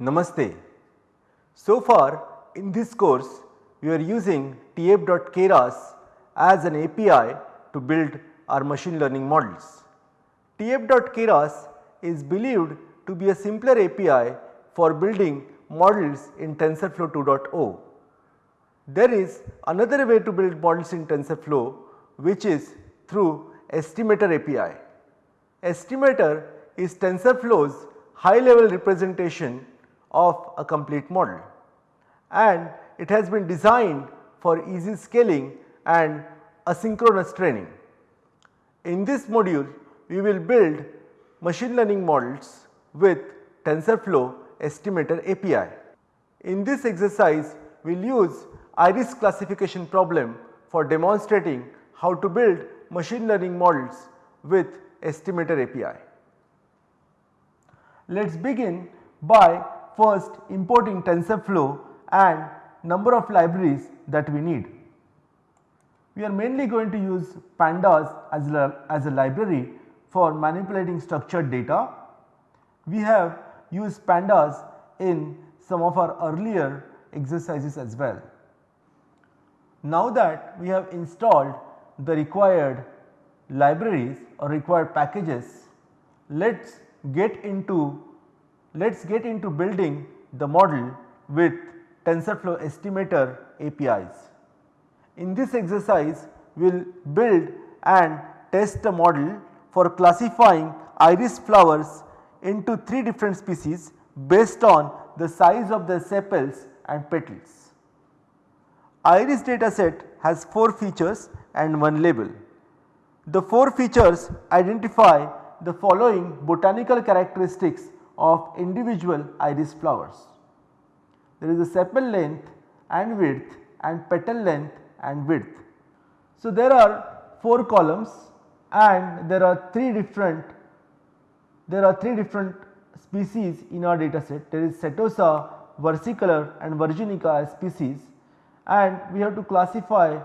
Namaste. So far in this course we are using tf.keras as an API to build our machine learning models. tf.keras is believed to be a simpler API for building models in TensorFlow 2.0. There is another way to build models in TensorFlow which is through Estimator API. Estimator is TensorFlow's high level representation of a complete model and it has been designed for easy scaling and asynchronous training. In this module we will build machine learning models with TensorFlow Estimator API. In this exercise we will use iris classification problem for demonstrating how to build machine learning models with Estimator API. Let us begin by first importing TensorFlow and number of libraries that we need. We are mainly going to use pandas as a, as a library for manipulating structured data. We have used pandas in some of our earlier exercises as well. Now that we have installed the required libraries or required packages, let us get into let us get into building the model with TensorFlow estimator APIs. In this exercise we will build and test a model for classifying iris flowers into 3 different species based on the size of the sepals and petals. Iris dataset has 4 features and 1 label. The 4 features identify the following botanical characteristics of individual iris flowers. There is a sepal length and width and petal length and width. So, there are 4 columns and there are 3 different there are 3 different species in our data set there is setosa, versicolor and virginica as species and we have to classify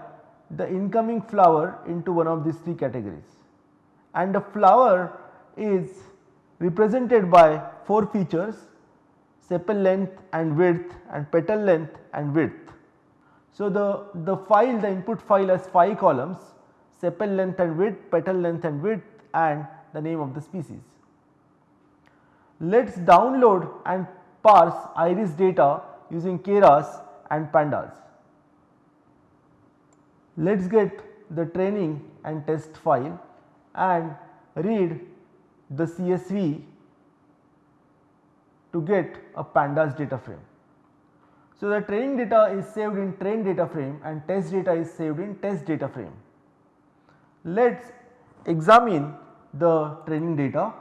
the incoming flower into one of these 3 categories and the flower is represented by 4 features sepal length and width and petal length and width. So, the, the file the input file has 5 columns sepal length and width, petal length and width and the name of the species. Let us download and parse iris data using keras and pandas. Let us get the training and test file and read the CSV to get a pandas data frame. So, the training data is saved in train data frame and test data is saved in test data frame. Let us examine the training data.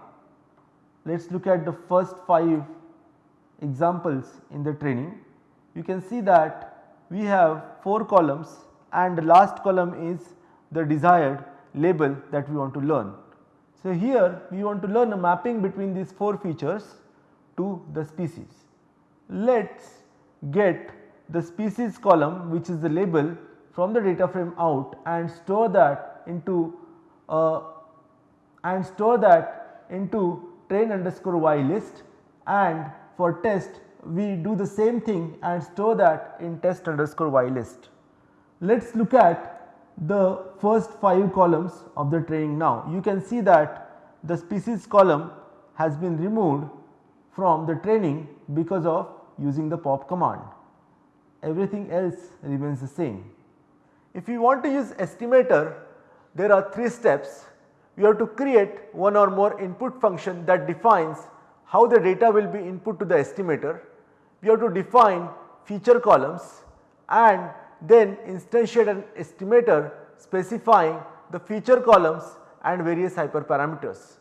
Let us look at the first 5 examples in the training. You can see that we have 4 columns and the last column is the desired label that we want to learn. So, here we want to learn a mapping between these 4 features to the species. Let us get the species column which is the label from the data frame out and store that into uh, and store that into train underscore y list and for test we do the same thing and store that in test underscore y list. Let us look at the first 5 columns of the training now. You can see that the species column has been removed from the training because of using the pop command. Everything else remains the same. If you want to use estimator, there are 3 steps. You have to create one or more input function that defines how the data will be input to the estimator. We have to define feature columns and then instantiate an estimator specifying the feature columns and various hyperparameters.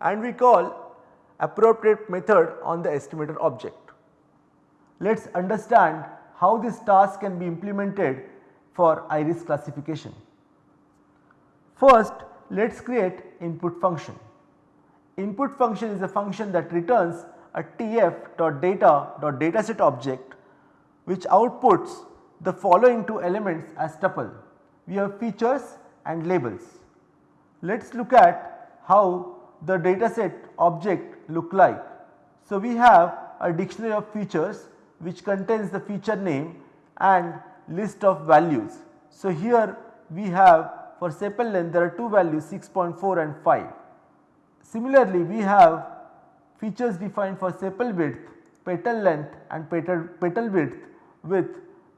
And we call appropriate method on the estimator object. Let us understand how this task can be implemented for iris classification. First let us create input function. Input function is a function that returns a tf.data.dataset object which outputs the following two elements as tuple. We have features and labels. Let us look at how the dataset object look like. So, we have a dictionary of features which contains the feature name and list of values. So, here we have for sepal length there are two values 6.4 and 5. Similarly, we have features defined for sepal width, petal length and petal, petal width with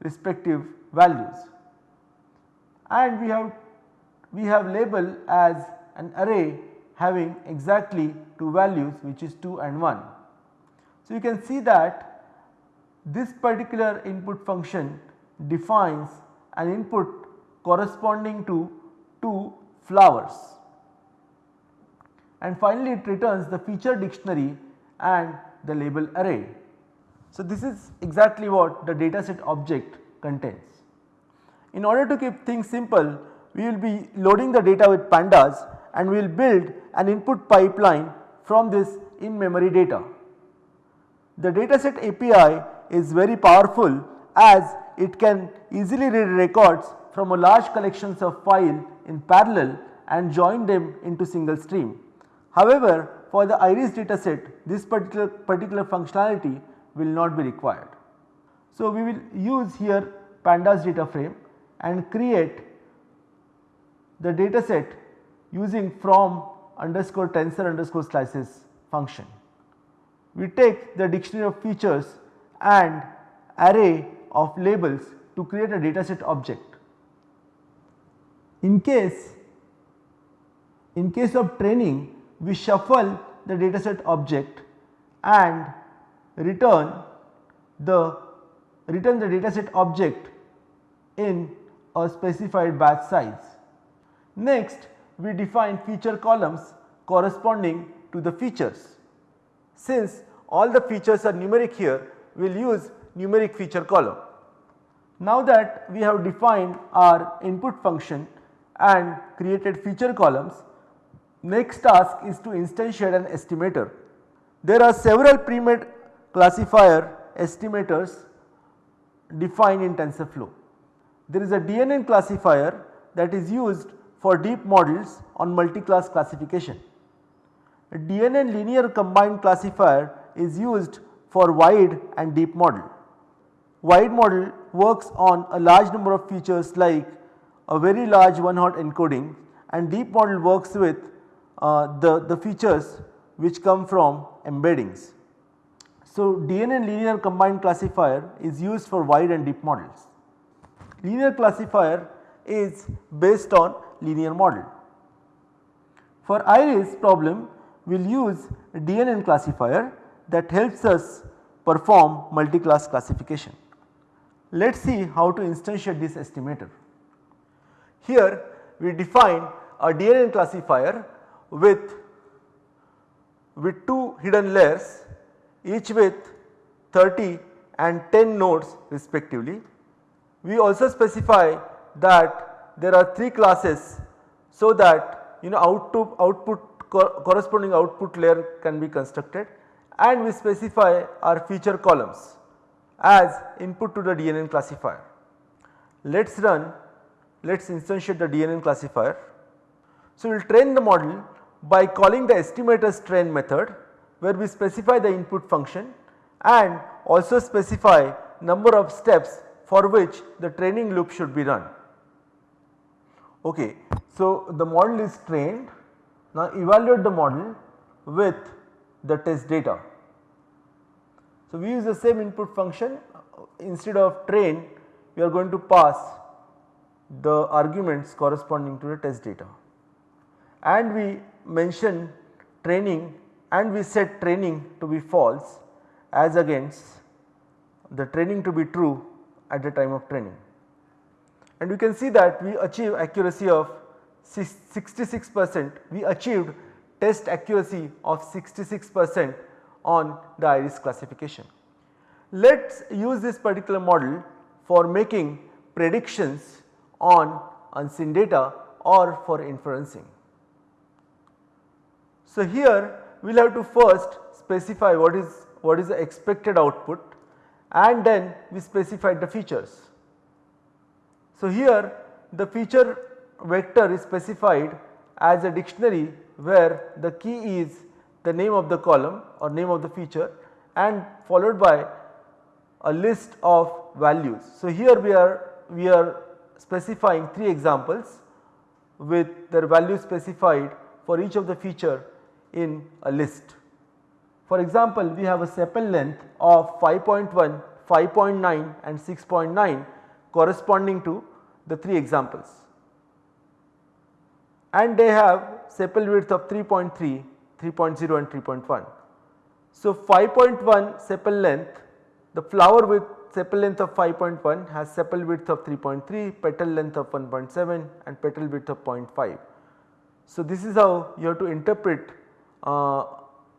respective values. And we have we have label as an array having exactly two values which is 2 and 1. So, you can see that this particular input function defines an input corresponding to two flowers and finally it returns the feature dictionary and the label array. So, this is exactly what the dataset object contains. In order to keep things simple we will be loading the data with pandas and we will build an input pipeline from this in memory data. The dataset API is very powerful as it can easily read records from a large collections of file in parallel and join them into single stream. However, for the iris dataset this particular, particular functionality will not be required. So, we will use here pandas data frame and create the dataset using from underscore tensor underscore slices function. We take the dictionary of features and array of labels to create a dataset object. In case in case of training we shuffle the dataset object and return the return the dataset object in a specified batch size. Next we define feature columns corresponding to the features. Since all the features are numeric here we will use numeric feature column. Now that we have defined our input function and created feature columns, next task is to instantiate an estimator. There are several pre-made classifier estimators defined in TensorFlow. There is a DNN classifier that is used for deep models on multi-class classification. A DNN linear combined classifier is used for wide and deep model. Wide model works on a large number of features like a very large one hot encoding and deep model works with uh, the, the features which come from embeddings. So, DNN linear combined classifier is used for wide and deep models. Linear classifier is based on linear model. For iris problem we will use DNN classifier that helps us perform multi-class classification. Let us see how to instantiate this estimator. Here we define a DNN classifier with, with 2 hidden layers each with 30 and 10 nodes respectively. We also specify that there are 3 classes so that you know output, output corresponding output layer can be constructed and we specify our feature columns as input to the DNN classifier. Let us run, let us instantiate the DNN classifier. So, we will train the model by calling the estimators train method where we specify the input function and also specify number of steps for which the training loop should be run. Okay. So, the model is trained now evaluate the model with the test data. So, we use the same input function instead of train we are going to pass the arguments corresponding to the test data and we mention training and we set training to be false as against the training to be true at the time of training. And we can see that we achieve accuracy of 66 percent, we achieved test accuracy of 66 percent on the iris classification. Let us use this particular model for making predictions on unseen data or for inferencing. So, here we will have to first specify what is what is the expected output and then we specify the features. So, here the feature vector is specified as a dictionary where the key is the name of the column or name of the feature and followed by a list of values. So, here we are we are specifying 3 examples with their value specified for each of the feature in a list. For example, we have a sepal length of 5.1, 5.9 and 6.9 corresponding to the 3 examples and they have sepal width of 3.3, 3.0 and 3.1. So, 5.1 sepal length the flower with sepal length of 5.1 has sepal width of 3.3, petal length of 1.7 and petal width of 0.5. So, this is how you have to interpret uh,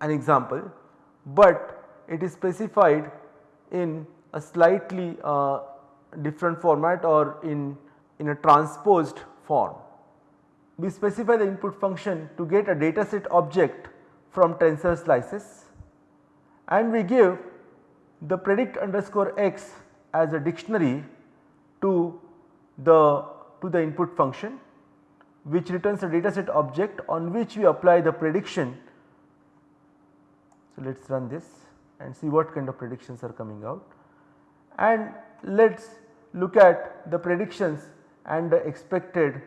an example, but it is specified in a slightly uh, different format or in, in a transposed form. We specify the input function to get a data set object from tensor slices and we give the predict underscore x as a dictionary to the to the input function which returns a dataset object on which we apply the prediction. So, let us run this and see what kind of predictions are coming out and let us look at the predictions and the expected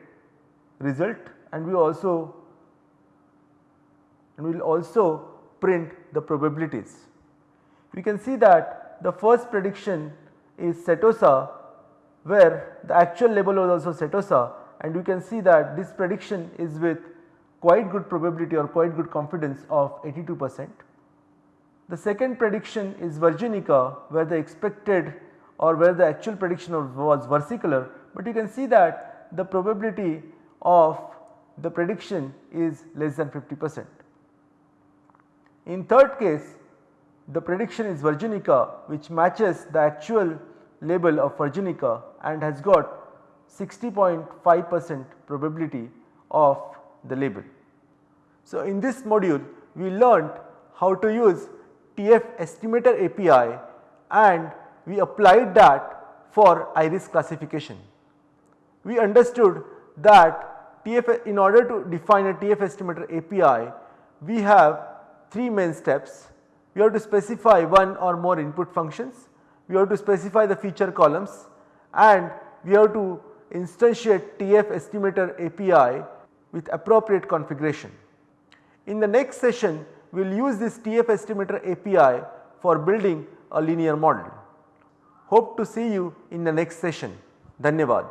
result and we also and we will also print the probabilities. We can see that the first prediction is setosa where the actual label was also setosa and you can see that this prediction is with quite good probability or quite good confidence of 82 percent. The second prediction is Virginica where the expected or where the actual prediction was versicolor, but you can see that the probability of the prediction is less than 50 percent. In third case the prediction is Virginica which matches the actual label of Virginica and has got 60.5 percent probability of the label. So, in this module we learnt how to use TF estimator API and we applied that for iris classification. We understood that TF in order to define a TF estimator API we have 3 main steps. We have to specify one or more input functions, we have to specify the feature columns and we have to instantiate TF estimator API with appropriate configuration. In the next session we will use this TF estimator API for building a linear model. Hope to see you in the next session. Dhanyavad.